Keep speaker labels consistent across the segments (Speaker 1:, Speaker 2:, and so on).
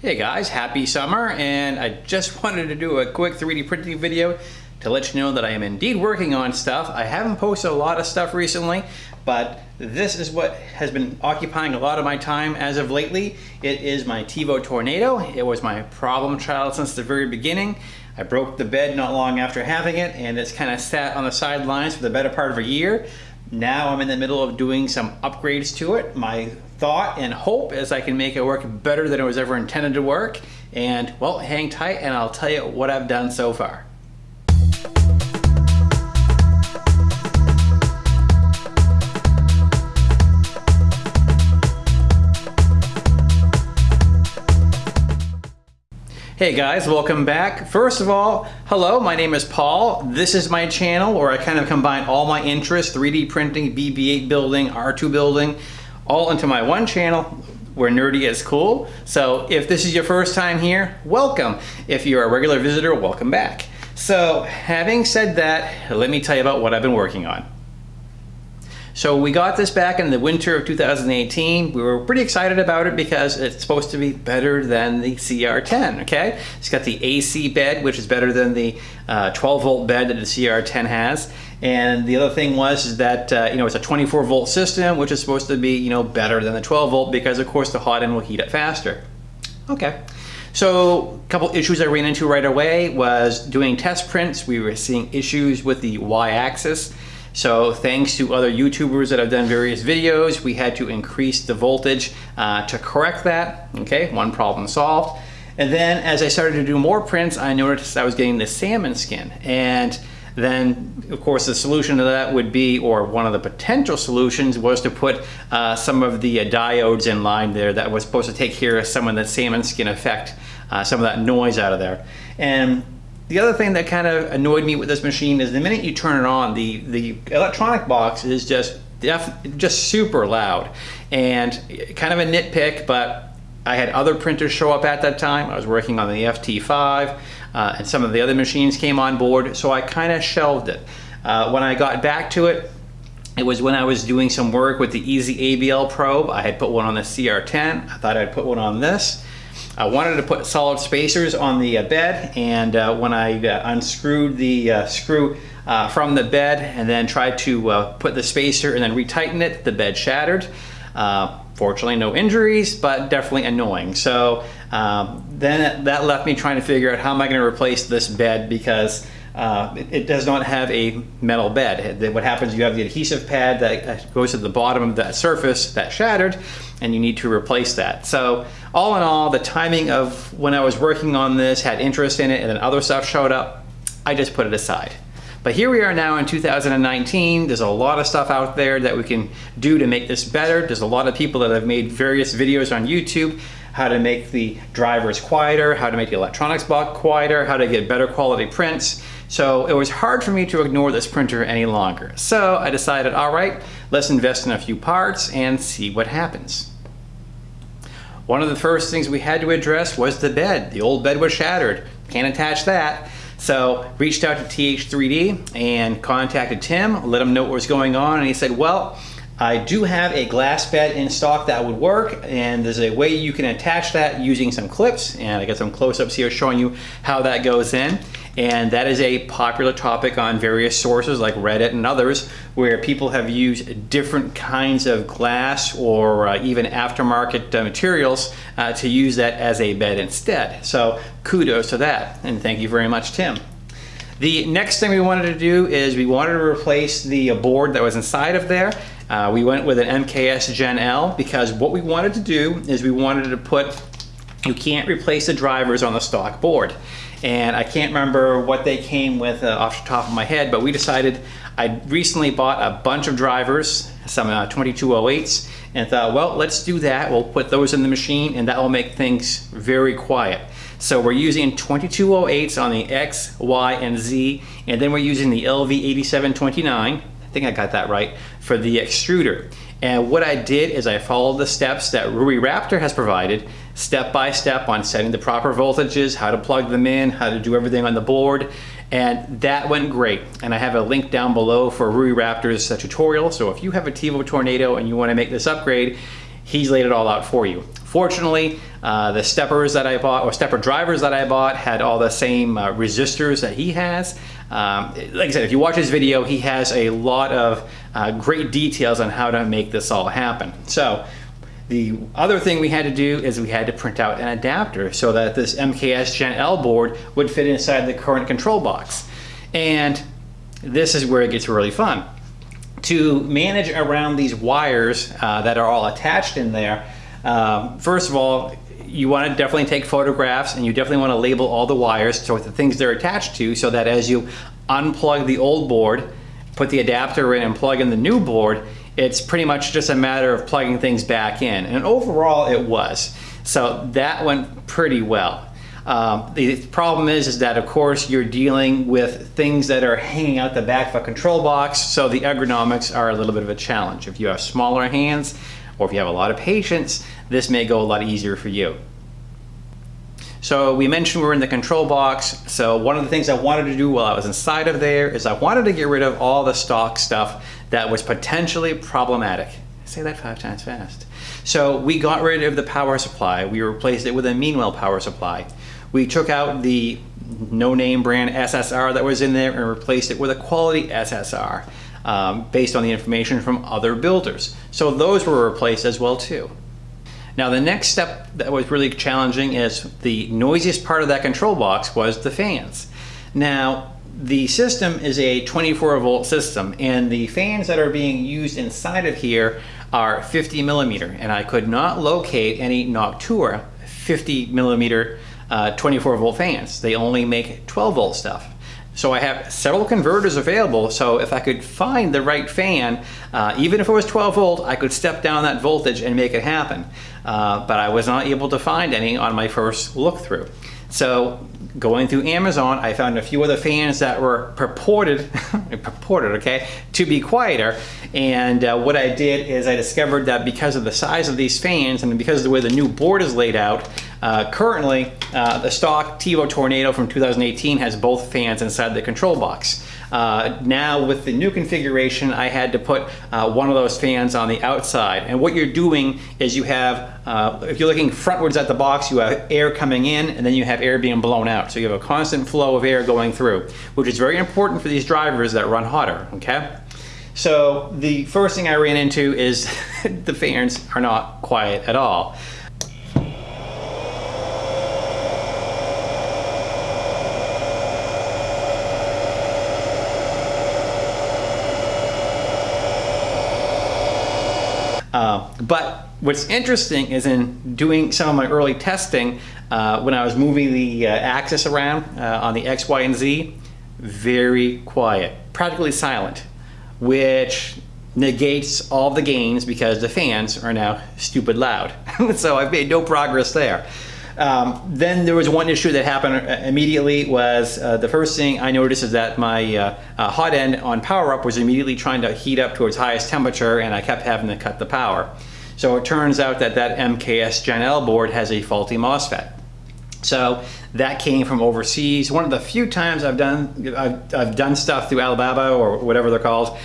Speaker 1: Hey guys, happy summer and I just wanted to do a quick 3D printing video to let you know that I am indeed working on stuff. I haven't posted a lot of stuff recently, but this is what has been occupying a lot of my time as of lately. It is my Tevo Tornado. It was my problem child since the very beginning. I broke the bed not long after having it and it's kind of sat on the sidelines for the better part of a year. Now I'm in the middle of doing some upgrades to it. My thought and hope is I can make it work better than it was ever intended to work. And well, hang tight and I'll tell you what I've done so far. Hey guys, welcome back. First of all, hello, my name is Paul. This is my channel where I kind of combine all my interests, 3D printing, BB-8 building, R2 building, all into my one channel where nerdy is cool. So if this is your first time here, welcome. If you're a regular visitor, welcome back. So having said that, let me tell you about what I've been working on. So we got this back in the winter of 2018. We were pretty excited about it because it's supposed to be better than the CR10, okay? It's got the AC bed, which is better than the uh, 12 volt bed that the CR10 has. And the other thing was is that, uh, you know, it's a 24 volt system, which is supposed to be, you know, better than the 12 volt because of course the hot end will heat up faster. Okay. So a couple issues I ran into right away was doing test prints. We were seeing issues with the y-axis. So thanks to other YouTubers that have done various videos, we had to increase the voltage uh, to correct that. Okay, one problem solved. And then as I started to do more prints, I noticed I was getting the salmon skin. And then of course the solution to that would be, or one of the potential solutions was to put uh, some of the uh, diodes in line there that was supposed to take care of some of the salmon skin effect, uh, some of that noise out of there. And the other thing that kind of annoyed me with this machine is the minute you turn it on, the, the electronic box is just def, just super loud and kind of a nitpick, but I had other printers show up at that time. I was working on the FT5 uh, and some of the other machines came on board, so I kind of shelved it. Uh, when I got back to it, it was when I was doing some work with the EZABL probe. I had put one on the CR10. I thought I'd put one on this. I wanted to put solid spacers on the uh, bed and uh, when I uh, unscrewed the screw from the bed and then tried to put the spacer and then retighten it, the bed shattered. fortunately no injuries, but definitely annoying. So um, then that left me trying to figure out how am I going to replace this bed because uh, it, it, does not have a metal bed. What happens, you have the adhesive pad that goes to the bottom of that surface that shattered, and you need to replace that. So all in all, the timing of when I was working on this had interest in it, and then other stuff showed up, I just put it aside. But here we are now in 2019. There's a lot of stuff out there that we can do to make this better. There's a lot of people that have made various videos on YouTube how to make the drivers quieter, how to make the electronics box quieter, how to get better quality prints. So it was hard for me to ignore this printer any longer. So I decided, all right, let's invest in a few parts and see what happens. One of the first things we had to address was the bed. The old bed was shattered. Can't attach that. So reached out to TH3D and contacted Tim, let him know what was going on, and he said, well, I do have a glass bed in stock that would work and there's a way you can attach that using some clips and I got some close-ups here showing you how that goes in and that is a popular topic on various sources like Reddit and others where people have used different kinds of glass or uh, even aftermarket uh, materials uh, to use that as a bed instead. So kudos to that and thank you very much Tim. The next thing we wanted to do is we wanted to replace the board that was inside of there uh, we went with an MKS Gen L because what we wanted to do is we wanted to put, you can't replace the drivers on the stock board. And I can't remember what they came with uh, off the top of my head, but we decided I recently bought a bunch of drivers, some uh, 2208s, and thought, well, let's do that. We'll put those in the machine and that will make things very quiet. So we're using 2208s on the X, Y, and Z, and then we're using the LV8729 I think I got that right, for the extruder. And what I did is I followed the steps that Rui Raptor has provided, step by step on setting the proper voltages, how to plug them in, how to do everything on the board, and that went great. And I have a link down below for Rui Raptor's uh, tutorial, so if you have a Tevo Tornado and you want to make this upgrade, He's laid it all out for you. Fortunately, uh, the steppers that I bought, or stepper drivers that I bought, had all the same uh, resistors that he has. Um, like I said, if you watch his video, he has a lot of uh, great details on how to make this all happen. So the other thing we had to do is we had to print out an adapter so that this MKS Gen L board would fit inside the current control box. And this is where it gets really fun. To manage around these wires uh, that are all attached in there, um, first of all, you want to definitely take photographs and you definitely want to label all the wires so the things they're attached to so that as you unplug the old board, put the adapter in and plug in the new board, it's pretty much just a matter of plugging things back in. And overall it was. So that went pretty well. Um, the problem is, is that of course you're dealing with things that are hanging out the back of a control box, so the ergonomics are a little bit of a challenge. If you have smaller hands, or if you have a lot of patience, this may go a lot easier for you. So we mentioned we're in the control box. So one of the things I wanted to do while I was inside of there is I wanted to get rid of all the stock stuff that was potentially problematic. Say that five times fast. So we got rid of the power supply. We replaced it with a Meanwell power supply. We took out the no-name brand SSR that was in there and replaced it with a quality SSR um, based on the information from other builders. So those were replaced as well too. Now the next step that was really challenging is the noisiest part of that control box was the fans. Now the system is a 24 volt system and the fans that are being used inside of here are 50 millimeter and I could not locate any Noctua 50 millimeter uh, 24 volt fans. They only make 12 volt stuff. So I have several converters available, so if I could find the right fan, uh, even if it was 12 volt, I could step down that voltage and make it happen. Uh, but I was not able to find any on my first look through. So going through Amazon, I found a few other fans that were purported, purported, okay, to be quieter. And uh, what I did is I discovered that because of the size of these fans and because of the way the new board is laid out, uh, currently uh, the stock Tevo Tornado from 2018 has both fans inside the control box. Uh, now with the new configuration, I had to put uh, one of those fans on the outside. And what you're doing is you have, uh, if you're looking frontwards at the box, you have air coming in and then you have air being blown out. So you have a constant flow of air going through, which is very important for these drivers that run hotter, okay? So the first thing I ran into is the fans are not quiet at all. Uh, but what's interesting is in doing some of my early testing, uh, when I was moving the uh, axis around uh, on the X, Y, and Z, very quiet, practically silent, which negates all the gains because the fans are now stupid loud. so I've made no progress there. Um, then there was one issue that happened uh, immediately was uh, the first thing I noticed is that my uh, uh, hot end on power up was immediately trying to heat up to its highest temperature and I kept having to cut the power. So it turns out that that MKS Gen L board has a faulty MOSFET. So that came from overseas. One of the few times I've done I've, I've done stuff through Alibaba or whatever they're called,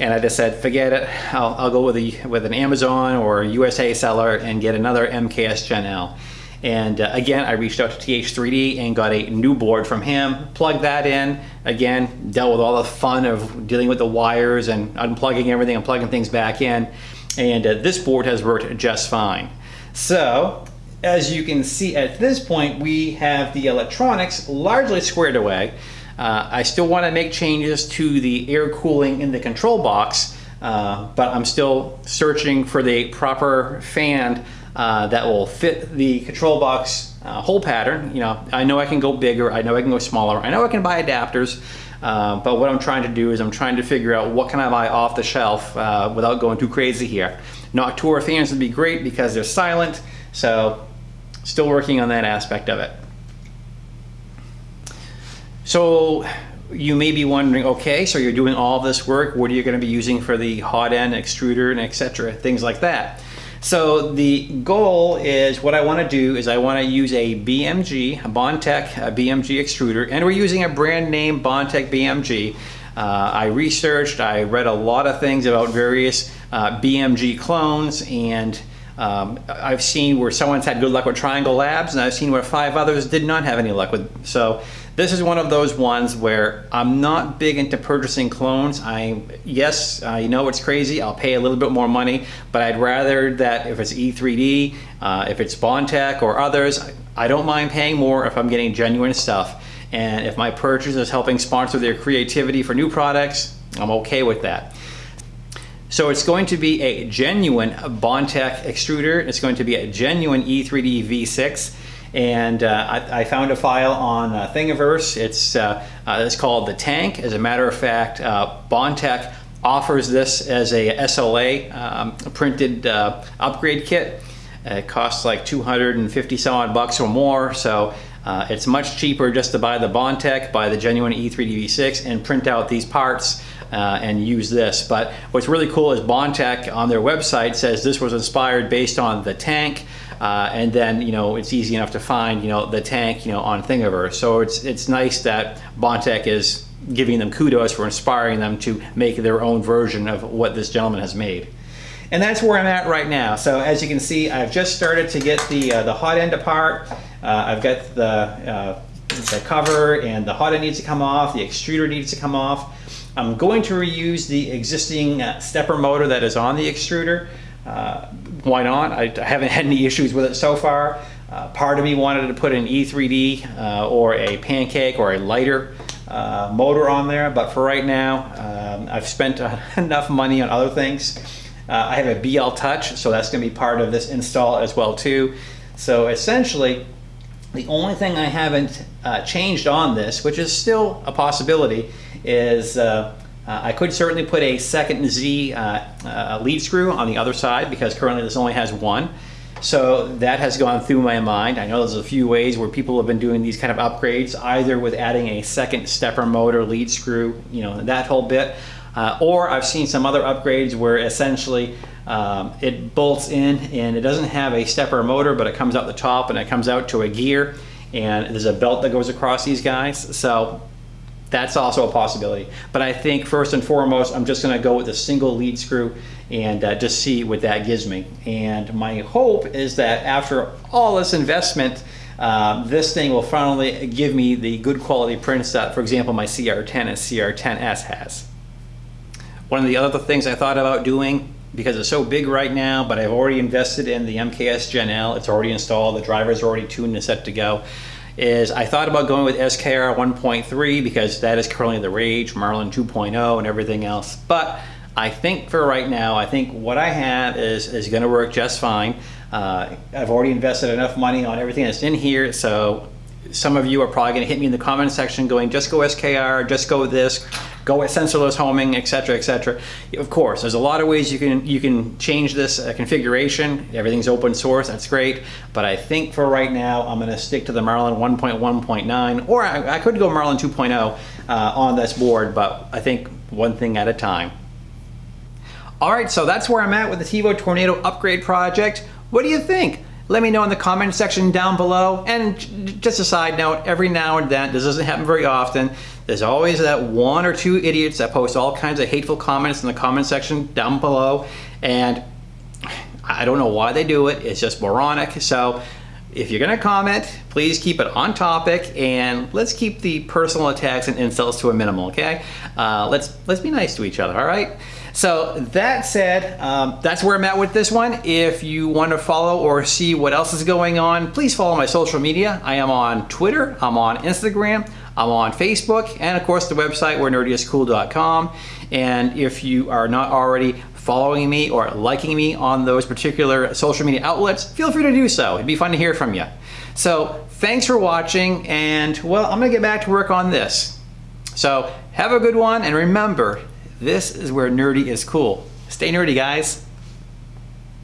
Speaker 1: and I just said forget it. I'll, I'll go with a with an Amazon or USA seller and get another MKS Gen L. And uh, again, I reached out to TH3D and got a new board from him, plugged that in. Again, dealt with all the fun of dealing with the wires and unplugging everything and plugging things back in. And uh, this board has worked just fine. So, as you can see at this point, we have the electronics largely squared away. Uh, I still want to make changes to the air cooling in the control box, uh, but I'm still searching for the proper fan uh, that will fit the control box uh, hole pattern. You know, I know I can go bigger, I know I can go smaller, I know I can buy adapters, uh, but what I'm trying to do is I'm trying to figure out what can I buy off the shelf uh, without going too crazy here. Noctua fans would be great because they're silent, so still working on that aspect of it. So you may be wondering, okay, so you're doing all this work, what are you going to be using for the hot end extruder and etc. things like that. So the goal is what I want to do is I want to use a BMG, a Bondtech a BMG extruder, and we're using a brand name Bondtech BMG. Uh, I researched, I read a lot of things about various uh, BMG clones, and Um, I've seen where someone's had good luck with Triangle Labs, and I've seen where five others did not have any luck with. So this is one of those ones where I'm not big into purchasing clones. I yes, you know it's crazy. I'll pay a little bit more money, but I'd rather that if it's E3D, uh, if it's Bondtech or others, I don't mind paying more if I'm getting genuine stuff. And if my purchase is helping sponsor their creativity for new products, I'm okay with that. So it's going to be a genuine Bondtech extruder. It's going to be a genuine E3D V6. And uh, I, I, found a file on uh, Thingiverse. It's, uh, uh it's called the Tank. As a matter of fact, uh, Bondtech offers this as a SLA um, printed uh, upgrade kit. It costs like 250 some odd bucks or more. So it's much cheaper just to buy the Bondtech, buy the genuine E3DV6 and print out these parts uh, and use this. But what's really cool is Bondtech on their website says this was inspired based on the tank. Uh, and then you know it's easy enough to find you know the tank you know on Thingiverse. So it's it's nice that Bondtech is giving them kudos for inspiring them to make their own version of what this gentleman has made. And that's where I'm at right now. So as you can see, I've just started to get the uh, the hot end apart. Uh, I've got the uh, the cover and the hot end needs to come off. The extruder needs to come off. I'm going to reuse the existing uh, stepper motor that is on the extruder. Uh, why not? I, I, haven't had any issues with it so far. Uh, part of me wanted to put an E3D uh, or a pancake or a lighter uh, motor on there, but for right now, um, I've spent enough money on other things. Uh, I have a BL Touch, so that's going to be part of this install as well too. So essentially, the only thing I haven't changed on this, which is still a possibility, is uh, I could certainly put a second Z uh, uh, lead screw on the other side because currently this only has one. So that has gone through my mind. I know there's a few ways where people have been doing these kind of upgrades, either with adding a second stepper motor, lead screw, you know, that whole bit. Uh, or I've seen some other upgrades where essentially um, it bolts in and it doesn't have a stepper motor, but it comes out the top and it comes out to a gear and there's a belt that goes across these guys. So that's also a possibility. But I think first and foremost, I'm just gonna go with a single lead screw and uh, just see what that gives me. And my hope is that after all this investment, uh, this thing will finally give me the good quality prints that, for example, my CR10 and CR10S has. One of the other things I thought about doing, because it's so big right now, but I've already invested in the MKS Gen L, it's already installed, the driver's already tuned and set to go, is I thought about going with SKR 1.3 because that is currently the rage, Marlin 2.0 and everything else. But I think for right now, I think what I have is, is gonna work just fine. Uh, I've already invested enough money on everything that's in here, so some of you are probably gonna hit me in the comment section going, just go SKR, just go this, go with sensorless homing, etc., etc. Of course, there's a lot of ways you can you can change this uh, configuration. Everything's open source, that's great. But I think for right now, I'm gonna stick to the Marlin 1.1.9, or I, I, could go Marlin 2.0 uh, on this board, but I think one thing at a time. All right, so that's where I'm at with the Tevo Tornado upgrade project. What do you think? Let me know in the comment section down below. And just a side note, every now and then, this doesn't happen very often, there's always that one or two idiots that post all kinds of hateful comments in the comment section down below. And I don't know why they do it. It's just moronic. So if you're gonna comment, please keep it on topic and let's keep the personal attacks and insults to a minimal, okay? Uh, let's, let's be nice to each other, all right? So that said, um, that's where I'm at with this one. If you want to follow or see what else is going on, please follow my social media. I am on Twitter, I'm on Instagram, I'm on Facebook, and of course the website where nerdyiscool.com. And if you are not already following me or liking me on those particular social media outlets, feel free to do so. It'd be fun to hear from you. So thanks for watching, and well, I'm gonna get back to work on this. So have a good one, and remember, this is where nerdy is cool. Stay nerdy, guys.